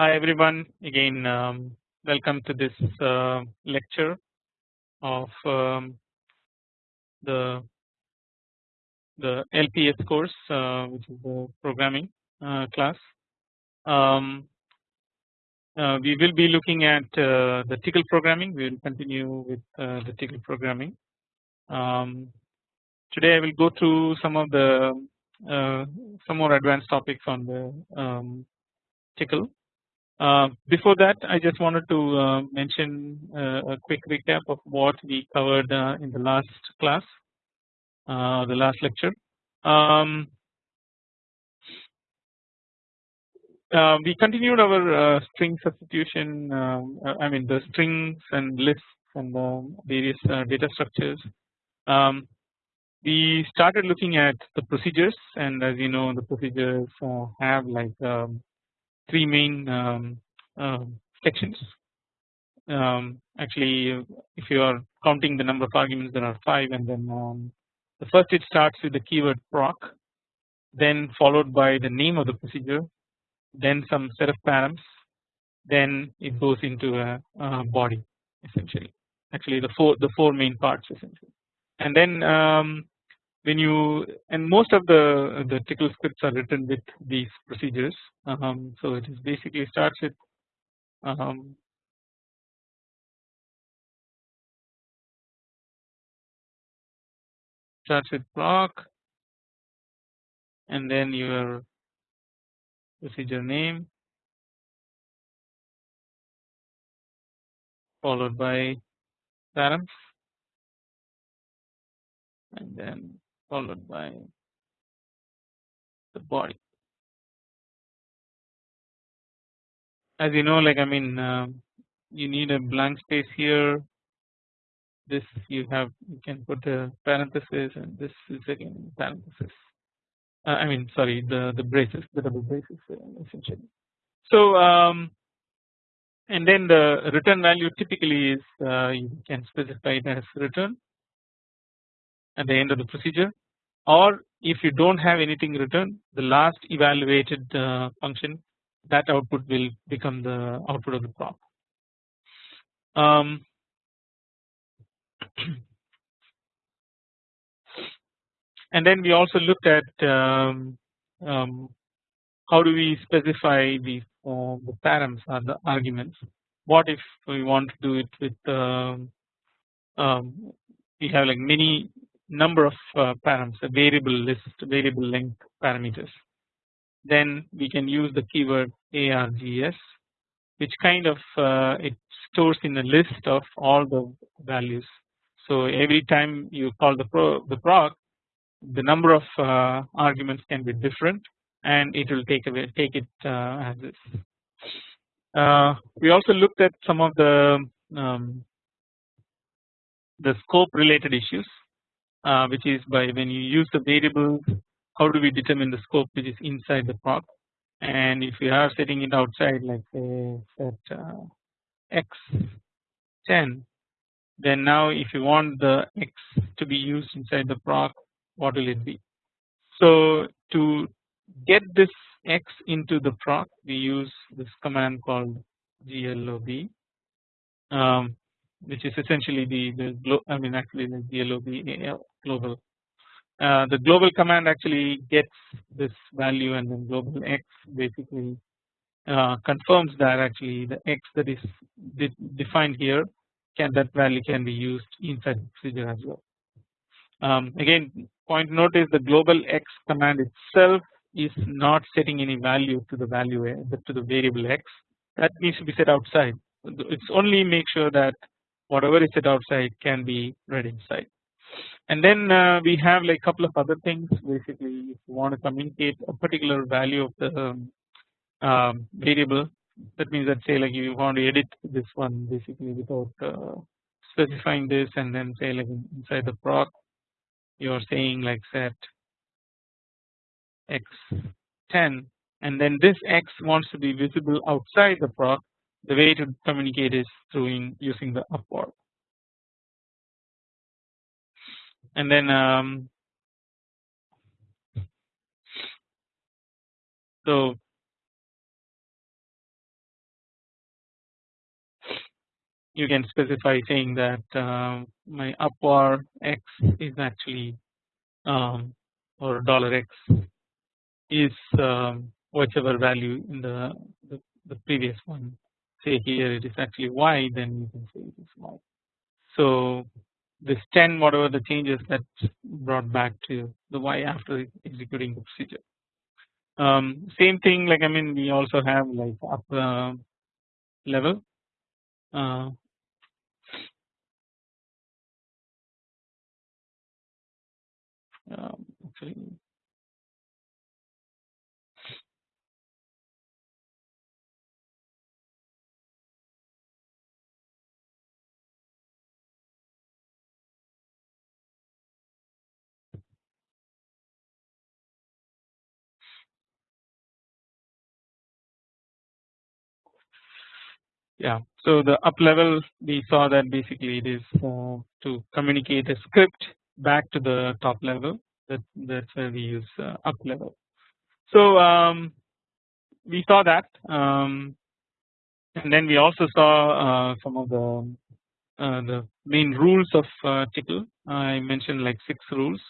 Hi everyone again um, welcome to this uh, lecture of um, the the LPS course uh, which is the programming uh, class. Um, uh, we will be looking at uh, the Tcl programming we will continue with uh, the Tcl programming. Um, today I will go through some of the some more advanced topics on the um, uh, before that I just wanted to uh, mention uh, a quick recap of what we covered uh, in the last class uh, the last lecture. Um, we continued our string substitution um, I mean the strings and lists and various data structures. Um, we started looking at the procedures and as you know the procedures have like um, three main um, uh, sections. Um, actually, if you are counting the number of arguments, there are five, and then um, the first it starts with the keyword proc, then followed by the name of the procedure, then some set of params, then it goes into a, a body essentially. Actually, the four the four main parts essentially, and then um, when you and most of the the Tcl scripts are written with these procedures. Um, so it is basically starts with um, starts with proc and then your procedure name followed by params and then followed by the body. As you know like I mean uh, you need a blank space here this you have you can put a parenthesis and this is again parenthesis uh, I mean sorry the the braces the double braces uh, essentially. So um, and then the return value typically is uh, you can specify it as return at the end of the procedure or if you do not have anything written the last evaluated uh, function that output will become the output of the proc. Um, and then we also looked at um, um, how do we specify the uh, the params or the arguments. What if we want to do it with um, um we have like many number of uh, a variable list variable length parameters then we can use the keyword args which kind of uh, it stores in a list of all the values. So every time you call the pro the proc the number of uh, arguments can be different and it will take away take it uh, as is. Uh, we also looked at some of the um, the scope related issues which is by when you use the variables how do we determine the scope which is inside the proc and if you are setting it outside like say set uh, x 10 then now if you want the x to be used inside the proc what will it be. So to get this x into the proc we use this command called glob um, which is essentially the, the I mean actually the glob global. Uh, the global command actually gets this value and then global x basically uh, confirms that actually the x that is de defined here can that value can be used inside the procedure as well. Um, again point note is the global x command itself is not setting any value to the value uh, to the variable x. That needs to be set outside. It's only make sure that whatever is set outside can be read inside. And then uh, we have like couple of other things. Basically if you want to communicate a particular value of the um, um, variable that means that say like you want to edit this one basically without uh, specifying this and then say like inside the proc you are saying like set x 10 and then this x wants to be visible outside the proc the way to communicate is through in using the upvar. And then um, so you can specify saying that uh, my upvar x is actually um, or dollar x is um, whichever value in the, the, the previous one say here it is actually y then you can say it is y. So this 10 whatever the changes that brought back to the y after executing the procedure. Um, same thing like I mean we also have like up uh, level uh, um, actually yeah. So the up level we saw that basically it is uh, to communicate a script back to the top level. That that's where we use uh, up level. So um, we saw that um, and then we also saw uh, some of the uh, the main rules of uh, Tcl I mentioned like six rules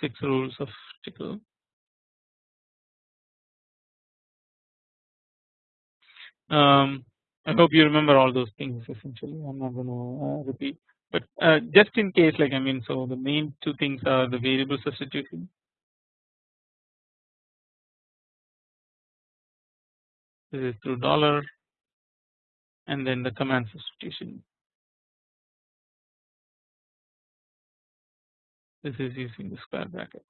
six rules of Tcl. Um, I hope you remember all those things essentially. I am not going to uh, repeat. But uh, just in case like I mean so the main two things are the variable substitution. This is through dollar and then the command substitution this is using the square brackets.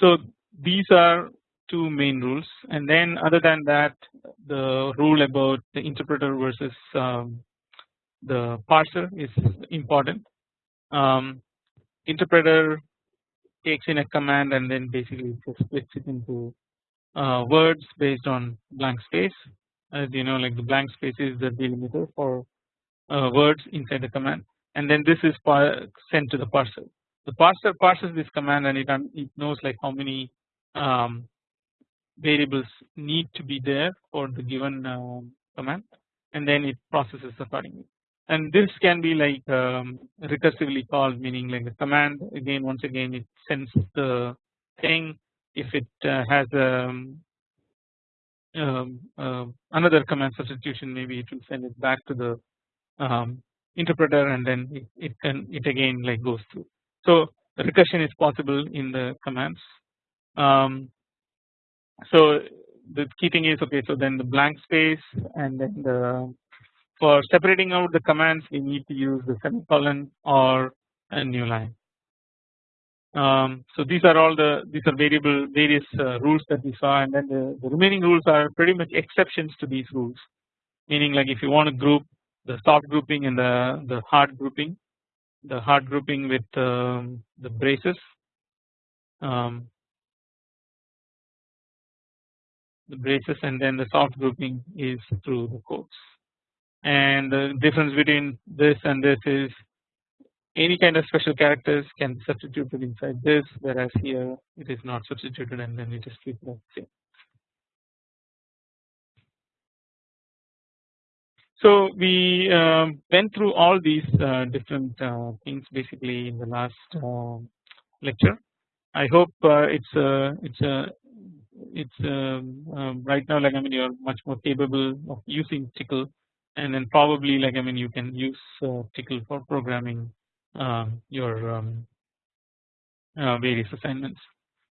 So these are two main rules and then other than that the rule about the interpreter versus um, the parser is important. Um, interpreter takes in a command and then basically just splits it into uh, words based on blank space as you know like the blank space is the delimiter for uh, words inside the command and then this is sent to the parser the parser parses this command and it, it knows like how many um, variables need to be there for the given uh, command and then it processes accordingly. And this can be like um, recursively called meaning like the command again once again it sends the thing. If it uh, has um, um, uh, another command substitution maybe it will send it back to the um, interpreter and then it, it can it again like goes through so recursion is possible in the commands. Um, so the key thing is okay. So then the blank space and then the for separating out the commands we need to use the semicolon or a new line. Um, so these are all the these are variable various uh, rules that we saw and then the, the remaining rules are pretty much exceptions to these rules meaning like if you want to group the soft grouping and the the hard grouping the hard grouping with um, the braces um, the braces and then the soft grouping is through the quotes and the difference between this and this is any kind of special characters can be substituted inside this whereas here it is not substituted and then it is just keep it same. So we um, went through all these uh, different uh, things basically in the last uh, lecture. I hope uh, it's a it's a it's um, um, right now like I mean you're much more capable of using Tcl and then probably like I mean you can use uh, Tcl for programming um, your um, uh, various assignments.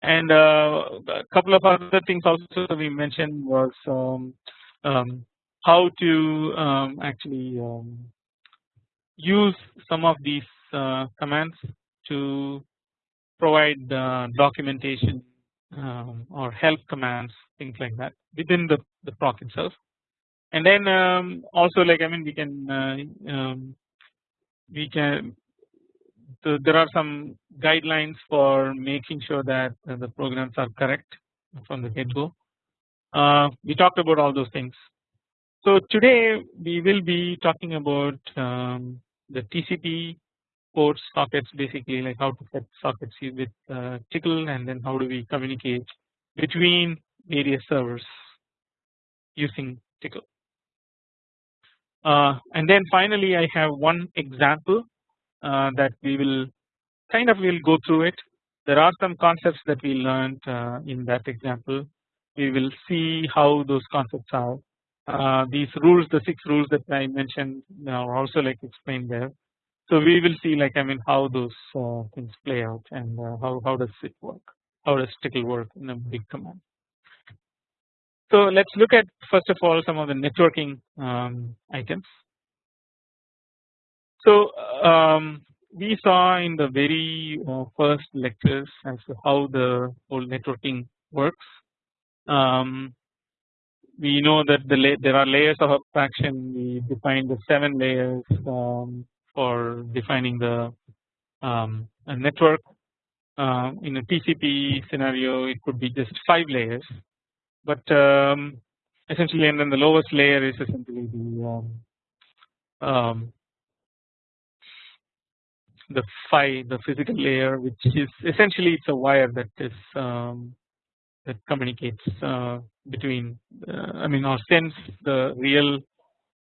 And a couple of other things also we mentioned was um, how to um, actually um, use some of these uh, commands to provide uh, documentation um, or help commands things like that within the, the proc itself and then um, also like I mean we can uh, um, we can so there are some guidelines for making sure that the programs are correct from the get go. Uh, we talked about all those things so today we will be talking about um, the TCP ports sockets basically like how to set sockets with uh, Tcl and then how do we communicate between various servers using Tcl. Uh, and then finally I have one example uh, that we will kind of will go through it. There are some concepts that we learned uh, in that example. We will see how those concepts are. Uh, these rules, the six rules that I mentioned, are also like explained there. So we will see like I mean how those uh, things play out and uh, how how does it work? How does Tcl work in a big command? So let's look at first of all some of the networking um, items. So um, we saw in the very uh, first lectures as to how the whole networking works. Um, we know that the there are layers of abstraction. We define the seven layers um, for defining the um, network. Uh, in a TCP scenario, it could be just five layers, but um, essentially, and then the lowest layer is essentially the um, um, the phi the physical layer which is essentially it's a wire that is that communicates uh, between uh, I mean or sends the real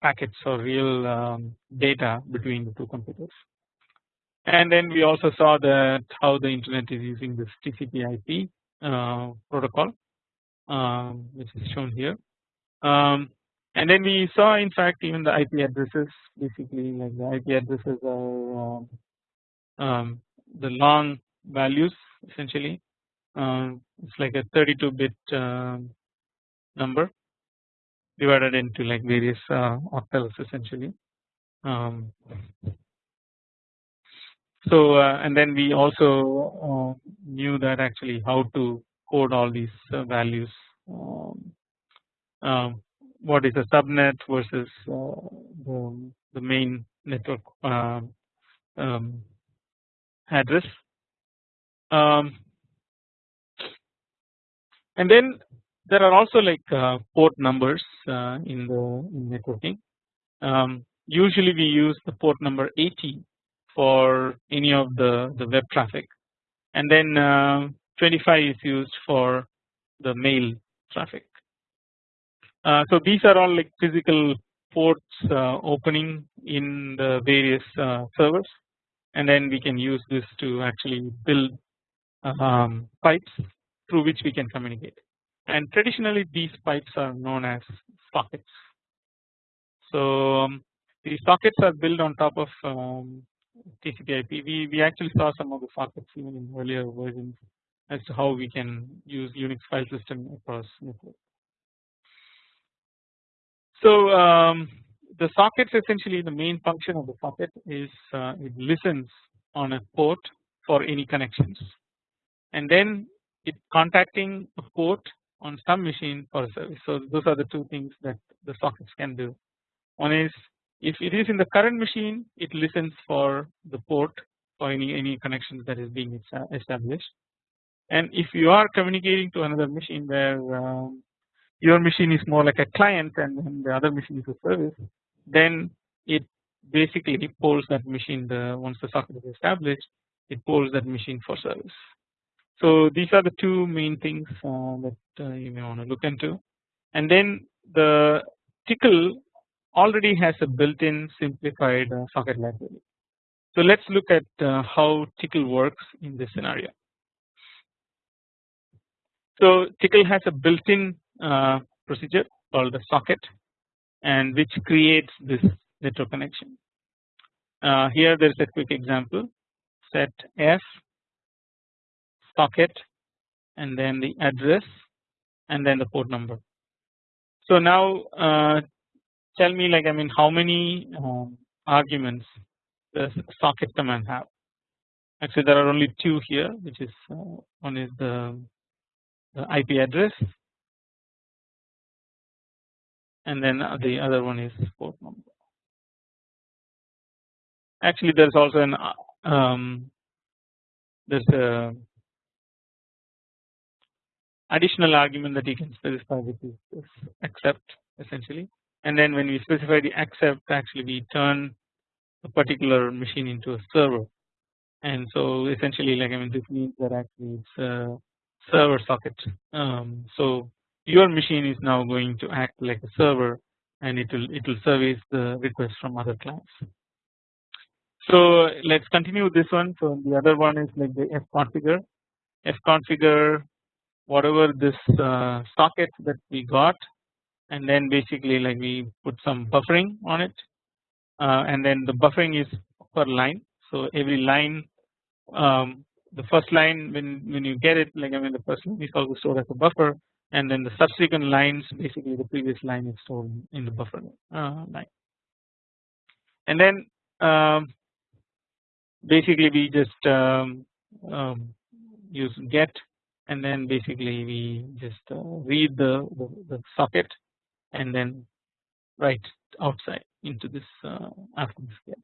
packets or real um, data between the two computers. And then we also saw that how the internet is using this TCP/IP uh, protocol, um, which is shown here. Um, and then we saw in fact even the IP addresses basically like the IP addresses are um, um, the long values essentially it's like a 32 bit um, number divided into like various uh, octets essentially. Um, so uh, and then we also uh, knew that actually how to code all these uh, values. Um, um, what is a subnet versus uh, the, the main network um, address um, and then there are also like uh, port numbers uh, in the networking um, usually we use the port number 80 for any of the the web traffic. And then uh, 25 is used for the mail traffic. Uh, so these are all like physical ports uh, opening in the various uh, servers. And then we can use this to actually build um, pipes through which we can communicate and traditionally these pipes are known as sockets. So um, these sockets are built on top of um, TCP/IP. We we actually saw some of the sockets even in earlier versions as to how we can use Unix file system across network. So um, the sockets essentially the main function of the socket is uh, it listens on a port for any connections and then it contacting a port on some machine for a service. So those are the two things that the sockets can do. One is if it is in the current machine it listens for the port for any any connections that is being established and if you are communicating to another machine where um, your machine is more like a client and, the other machine is a service then it basically polls that machine the once the socket is established it polls that machine for service. So these are the two main things uh, that uh, you may want to look into and then the Tcl already has a built-in simplified uh, socket library. So let's look at uh, how Tcl works in this scenario. So Tcl has a built-in uh, procedure called the socket and which creates this network connection. Uh, here there is a quick example set f socket and then the address and then the port number. So now uh, tell me like I mean how many um, arguments does socket command have? Actually there are only two here which is uh, one is the, the IP address and then the other one is port number. Actually, there's also an um, there's a additional argument that you can specify which is this accept essentially and then when we specify the accept actually we turn a particular machine into a server and so essentially like I mean this means that actually it's a server socket. Um, so your machine is now going to act like a server and it will it will service the request from other clients. So let's continue with this one. So the other one is like the fconfigure. fconfigure whatever this uh, socket that we got and then basically like we put some buffering on it uh, and then the buffering is per line. So every line um, the first line when when you get it like I mean the first line is also stored as a buffer and then the subsequent lines basically the previous line is stored in the buffer uh, line and then um, basically we just um, um, use get and then basically we just uh, read the, the, the socket and then write outside into this uh, this get.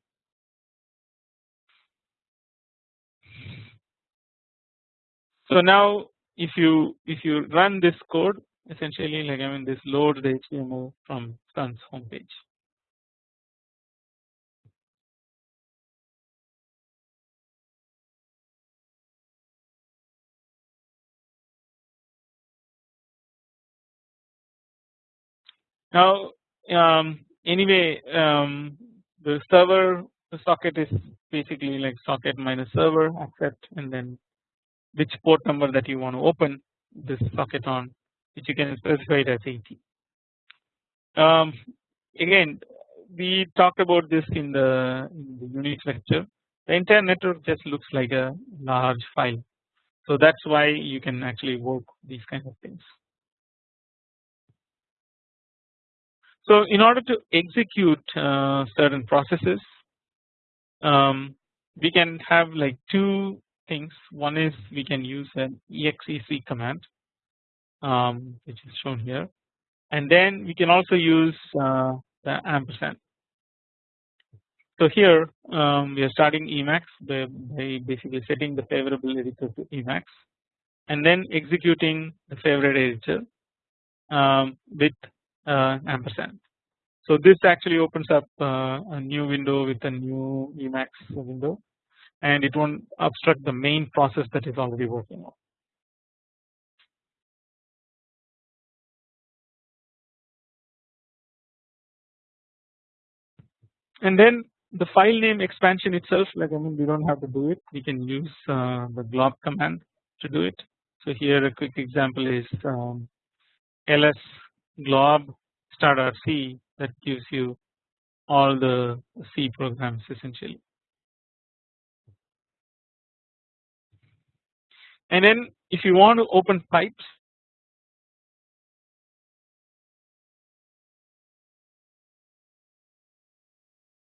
So now if you if you run this code essentially like I mean this loads the HTML from Sun's homepage. Now um, anyway um, the server the socket is basically like socket minus server accept and then which port number that you want to open this socket on which you can specify it as 80. Um, again we talked about this in the, in the Unix lecture the entire network just looks like a large file so that's why you can actually work these kind of things. So in order to execute uh, certain processes um, we can have like two things one is we can use an exec command um, which is shown here and then we can also use uh, the ampersand. So here um, we are starting Emacs by, by, basically setting the favorable editor to Emacs and then executing the favorite editor um, with ampersand. So this actually opens up uh, a new window with a new Emacs window and it won't obstruct the main process that is already working on. And then the file name expansion itself like I mean we don't have to do it we can use uh, the glob command to do it. So here a quick example is um, ls glob star.c that gives you all the C programs essentially. And then if you want to open pipes